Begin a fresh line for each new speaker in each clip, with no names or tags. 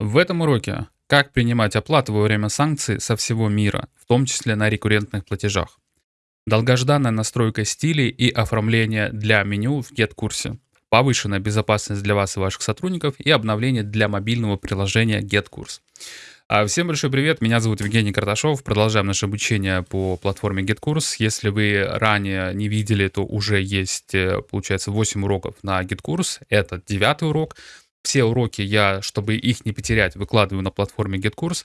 В этом уроке как принимать оплату во время санкций со всего мира, в том числе на рекуррентных платежах. Долгожданная настройка стилей и оформление для меню в GetCourse. Повышенная безопасность для вас и ваших сотрудников и обновление для мобильного приложения GetCourse. А, всем большой привет, меня зовут Евгений Карташов. Продолжаем наше обучение по платформе GetCourse. Если вы ранее не видели, то уже есть, э, получается, 8 уроков на GetCourse. Это девятый урок. Все уроки я, чтобы их не потерять, выкладываю на платформе GetCourse.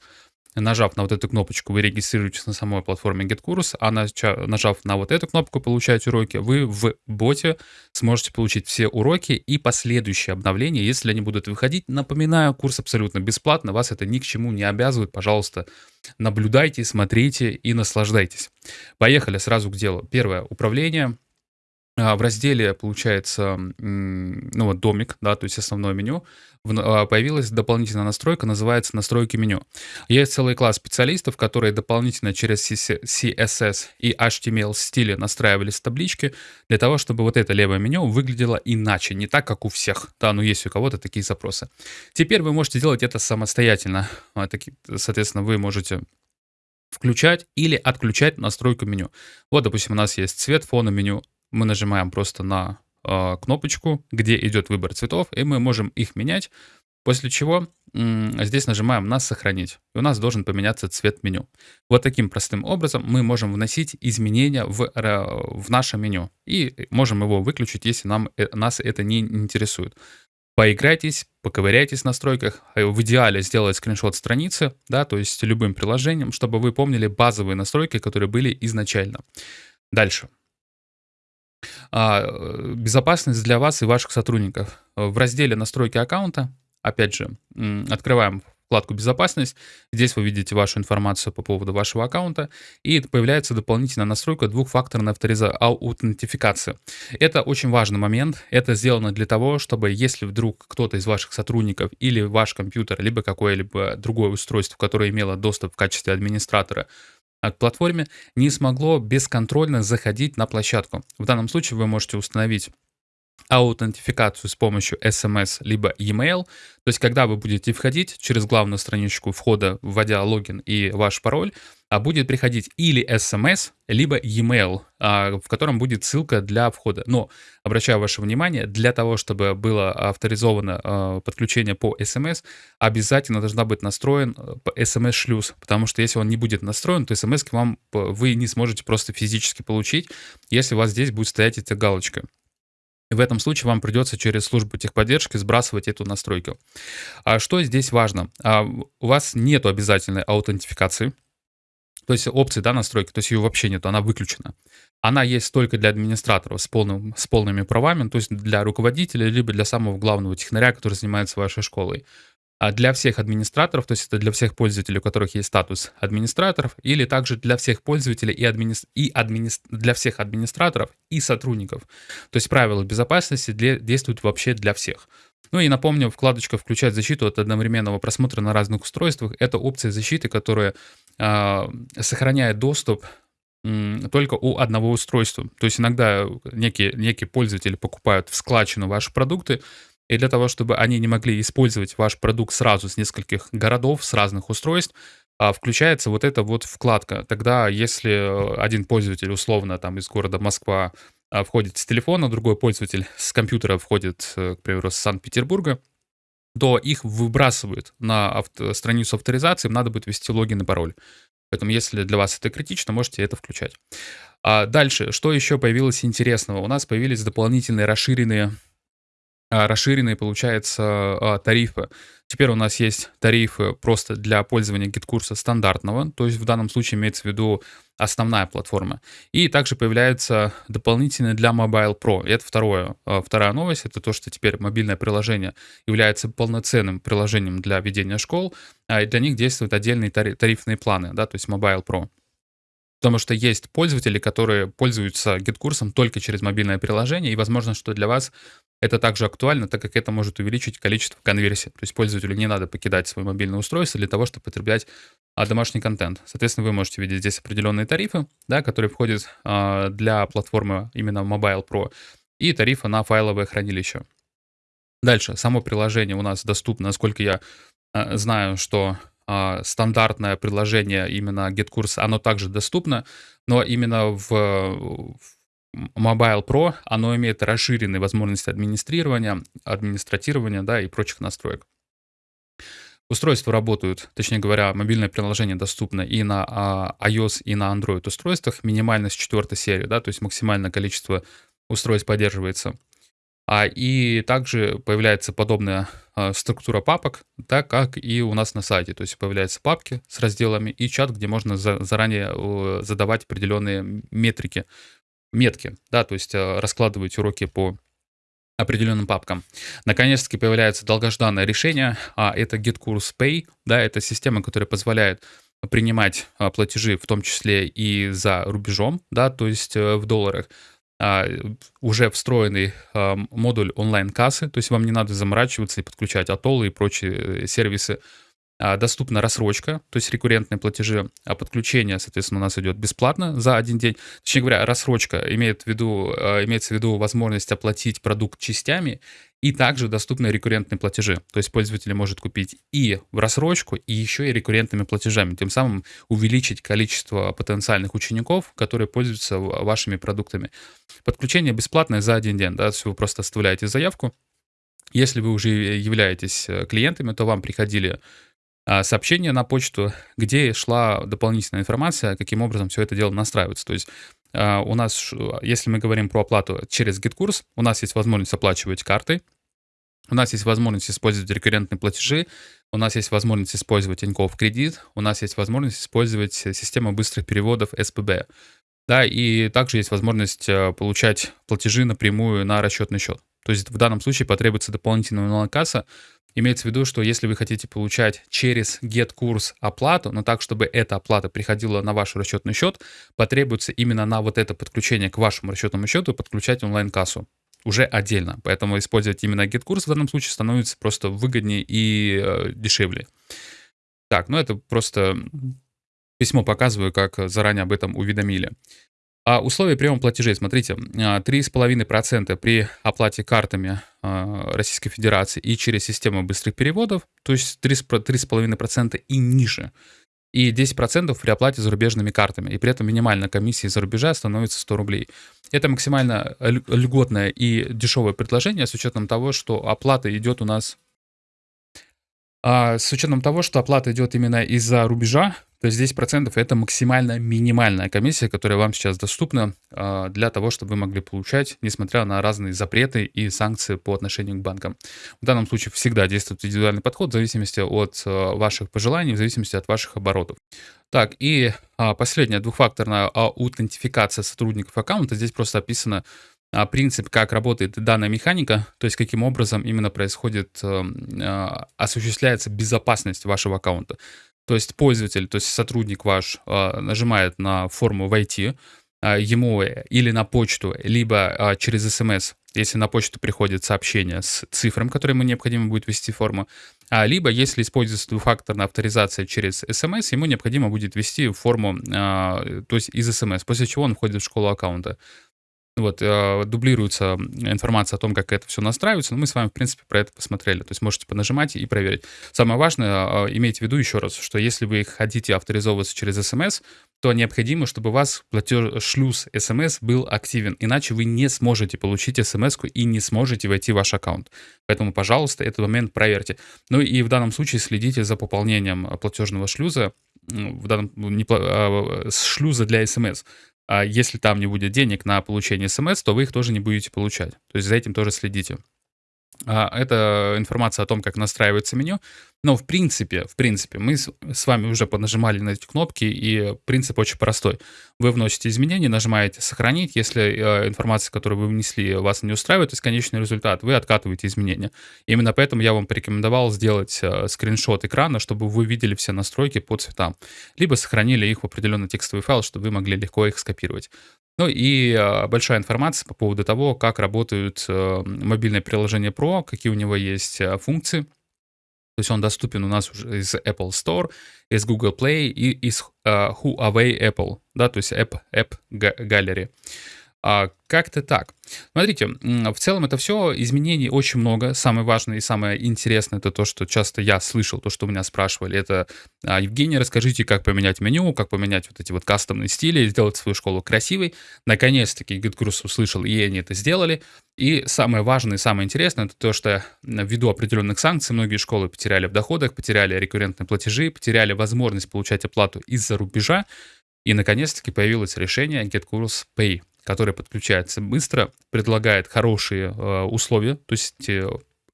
Нажав на вот эту кнопочку, вы регистрируетесь на самой платформе GetCourse, а нажав на вот эту кнопку «Получать уроки», вы в боте сможете получить все уроки и последующие обновления, если они будут выходить. Напоминаю, курс абсолютно бесплатно, вас это ни к чему не обязывает. Пожалуйста, наблюдайте, смотрите и наслаждайтесь. Поехали сразу к делу. Первое — управление. А, в разделе, получается, ну вот домик, да, то есть основное меню, а, появилась дополнительная настройка, называется настройки меню. Есть целый класс специалистов, которые дополнительно через CSS и HTML стили настраивались таблички для того, чтобы вот это левое меню выглядело иначе, не так, как у всех. Да, ну есть у кого-то такие запросы. Теперь вы можете делать это самостоятельно. А, соответственно, вы можете включать или отключать настройку меню. Вот, допустим, у нас есть цвет фона меню, мы нажимаем просто на э, кнопочку, где идет выбор цветов, и мы можем их менять, после чего э, здесь нажимаем на «Сохранить», и у нас должен поменяться цвет меню. Вот таким простым образом мы можем вносить изменения в, в наше меню, и можем его выключить, если нам, э, нас это не интересует. Поиграйтесь, поковыряйтесь в настройках. В идеале сделать скриншот страницы, да, то есть любым приложением, чтобы вы помнили базовые настройки, которые были изначально. Дальше. А, э, безопасность для вас и ваших сотрудников. В разделе «Настройки аккаунта», опять же, открываем вкладку «Безопасность». Здесь вы видите вашу информацию по поводу вашего аккаунта, и появляется дополнительная настройка двухфакторной авториза... аутентификации. Это очень важный момент. Это сделано для того, чтобы если вдруг кто-то из ваших сотрудников или ваш компьютер, либо какое-либо другое устройство, которое имело доступ в качестве администратора, а к платформе не смогло бесконтрольно заходить на площадку. В данном случае вы можете установить аутентификацию с помощью SMS либо e-mail. То есть, когда вы будете входить через главную страничку входа, вводя логин и ваш пароль, а будет приходить или SMS, либо e-mail, а, в котором будет ссылка для входа. Но, обращаю ваше внимание, для того, чтобы было авторизовано а, подключение по SMS, обязательно должна быть настроен SMS-шлюз, потому что если он не будет настроен, то SMS к вам вы не сможете просто физически получить, если у вас здесь будет стоять эта галочка. В этом случае вам придется через службу техподдержки сбрасывать эту настройку. А что здесь важно? А, у вас нет обязательной аутентификации, то есть опции да, настройки, то есть ее вообще нет, она выключена. Она есть только для администраторов с, полным, с полными правами, то есть для руководителя, либо для самого главного технаря, который занимается вашей школой. А для всех администраторов, то есть это для всех пользователей, у которых есть статус администраторов, или также для всех пользователей и, админи... и админи... для всех администраторов и сотрудников. То есть правила безопасности для... действуют вообще для всех. Ну и напомню, вкладочка «Включать защиту» от одновременного просмотра на разных устройствах. Это опция защиты, которая э, сохраняет доступ только у одного устройства. То есть иногда некие, некие пользователи покупают в складчину ваши продукты, и для того, чтобы они не могли использовать ваш продукт сразу с нескольких городов, с разных устройств, а, включается вот эта вот вкладка. Тогда, если э, один пользователь условно там из города Москва а, входит с телефона, другой пользователь с компьютера входит, э, к примеру, с Санкт-Петербурга, то их выбрасывают на авто, страницу авторизации, им надо будет ввести логин и пароль. Поэтому, если для вас это критично, можете это включать. А дальше, что еще появилось интересного? У нас появились дополнительные расширенные расширенные, получается, а, тарифы. Теперь у нас есть тарифы просто для пользования GetCourse стандартного, то есть в данном случае имеется в виду основная платформа. И также появляется дополнительное для Mobile Pro. И это второе, а, вторая новость, это то, что теперь мобильное приложение является полноценным приложением для ведения школ, и для них действуют отдельные тарифные планы, да, то есть Mobile Pro. Потому что есть пользователи, которые пользуются GetCourse ом только через мобильное приложение, и возможно, что для вас это также актуально, так как это может увеличить количество конверсий. То есть пользователю не надо покидать свое мобильное устройство для того, чтобы потреблять а, домашний контент. Соответственно, вы можете видеть здесь определенные тарифы, да, которые входят а, для платформы именно Mobile Pro, и тарифы на файловое хранилище. Дальше, само приложение у нас доступно, насколько я э, знаю, что а, стандартное предложение именно GetCourse, оно также доступно, но именно в, в Mobile Pro оно имеет расширенные возможности администрирования, администратирования, да, и прочих настроек. Устройства работают, точнее говоря, мобильное приложение доступно и на а, iOS, и на Android устройствах, минимально с четвертой серии, да, то есть максимальное количество устройств поддерживается. А, и также появляется подобная а, структура папок, так как и у нас на сайте. То есть появляются папки с разделами и чат, где можно за, заранее э, задавать определенные метрики, метки, да, то есть э, раскладывать уроки по определенным папкам. Наконец-таки появляется долгожданное решение, а это GetCourse Pay, да, это система, которая позволяет принимать а, платежи, в том числе и за рубежом, да, то есть э, в долларах, а, уже встроенный модуль онлайн-кассы, то есть вам не надо заморачиваться и подключать атоллы и прочие э, сервисы. А, доступна рассрочка, то есть рекуррентные платежи, а подключение, соответственно, у нас идет бесплатно за один день. Точнее говоря, рассрочка имеет в виду, имеется в виду возможность оплатить продукт частями, и также доступны рекуррентные платежи. То есть пользователь может купить и в рассрочку, и еще и рекуррентными платежами, тем самым увеличить количество потенциальных учеников, которые пользуются вашими продуктами. Подключение бесплатное за один день, да, то есть вы просто оставляете заявку. Если вы уже являетесь э, клиентами, то вам приходили а, сообщение на почту, где шла дополнительная информация, каким образом все это дело настраивается. То есть а, у нас, если мы говорим про оплату через GitKurs, у нас есть возможность оплачивать картой, у нас есть возможность использовать рекуррентные платежи, у нас есть возможность использовать Тинькофф кредит, у нас есть возможность использовать систему быстрых переводов СПБ. Да, и также есть возможность э, получать платежи напрямую на расчетный счет. То есть в данном случае потребуется дополнительная онлайн-касса. Имеется в виду, что если вы хотите получать через GetCourse оплату, но так, чтобы эта оплата приходила на ваш расчетный счет, потребуется именно на вот это подключение к вашему расчетному счету подключать онлайн-кассу уже отдельно. Поэтому использовать именно GetCourse в данном случае становится просто выгоднее и э, дешевле. Так, ну это просто письмо показываю, как заранее об этом уведомили. А условия приема платежей, смотрите, 3,5% а, при оплате картами а, Российской Федерации и через систему быстрых переводов, то есть 3,5% и ниже и 10% при оплате зарубежными картами. И при этом минимальная комиссия за рубежа становится 100 рублей. Это максимально льготное и дешевое предложение с учетом того, что оплата идет у нас... А, с учетом того, что оплата идет именно из-за рубежа, то есть 10% это максимально минимальная комиссия, которая вам сейчас доступна э, для того, чтобы вы могли получать, несмотря на разные запреты и санкции по отношению к банкам. В данном случае всегда действует индивидуальный подход в зависимости от э, ваших пожеланий, в зависимости от ваших оборотов. Так, и э, последняя двухфакторная аутентификация сотрудников аккаунта. Здесь просто описано принцип, как работает данная механика, то есть каким образом именно происходит, осуществляется безопасность вашего аккаунта. То есть пользователь, то есть сотрудник ваш а, нажимает на форму «Войти», а, ему или на почту, либо а, через смс, если на почту приходит сообщение с цифрами, которые ему необходимо будет ввести форму, либо если используется двухфакторная авторизация через смс, ему необходимо будет ввести форму, то есть из смс, после чего он входит в школу аккаунта. Вот, э, дублируется информация о том, как это все настраивается, но мы с вами, в принципе, про это посмотрели. То есть можете понажимать и проверить. Самое важное, э, имейте в виду еще раз, что если вы хотите авторизовываться через смс, то необходимо, чтобы у вас платеж шлюз смс был активен, иначе вы не сможете получить смс и не сможете войти в ваш аккаунт. Поэтому, пожалуйста, этот момент проверьте. Ну и в данном случае следите за пополнением платежного шлюза, в данном не, а, шлюза для смс а если там не будет денег на получение смс, то вы их тоже не будете получать. То есть за этим тоже следите. А, это информация о том, как настраивается меню. Но в принципе, в принципе, мы с вами уже понажимали на эти кнопки, и принцип очень простой. Вы вносите изменения, нажимаете «Сохранить». Если э, информация, которую вы внесли, вас не устраивает, то есть конечный результат, вы откатываете изменения. Именно поэтому я вам порекомендовал сделать э, скриншот экрана, чтобы вы видели все настройки по цветам. Либо сохранили их в определенный текстовый файл, чтобы вы могли легко их скопировать. Ну и э, большая информация по поводу того, как работают э, мобильные приложения Pro, какие у него есть э, функции. То есть он доступен у нас уже из Apple Store, из Google Play и из uh, Huawei Apple, да, то есть App, App Gallery. А, как-то так. Смотрите, в целом это все изменений очень много. Самое важное и самое интересное это то, что часто я слышал, то, что меня спрашивали, это а, Евгений, расскажите, как поменять меню, как поменять вот эти вот кастомные стили, сделать свою школу красивой. Наконец-таки GitKurs услышал, и они это сделали. И самое важное и самое интересное, это то, что ввиду определенных санкций многие школы потеряли в доходах, потеряли рекуррентные платежи, потеряли возможность получать оплату из-за рубежа. И наконец-таки появилось решение GetCourse Pay, которое подключается быстро, предлагает хорошие э, условия, то есть э,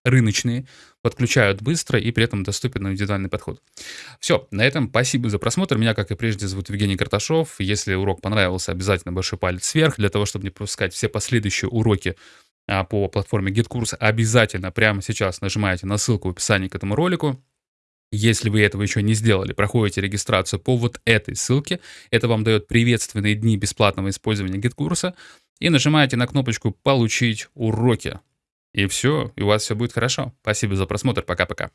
рыночные, подключают быстро и при этом доступен индивидуальный подход. Все, на этом спасибо за просмотр. Меня, как и прежде, зовут Евгений Карташов. Если урок понравился, обязательно большой палец вверх. Для того, чтобы не пропускать все последующие уроки а, по платформе GitKurs, обязательно прямо сейчас нажимаете на ссылку в описании к этому ролику. Если вы этого еще не сделали, проходите регистрацию по вот этой ссылке. Это вам дает приветственные дни бесплатного использования GitKursa. И нажимаете на кнопочку «Получить уроки». И все, и у вас все будет хорошо. Спасибо за просмотр. Пока-пока.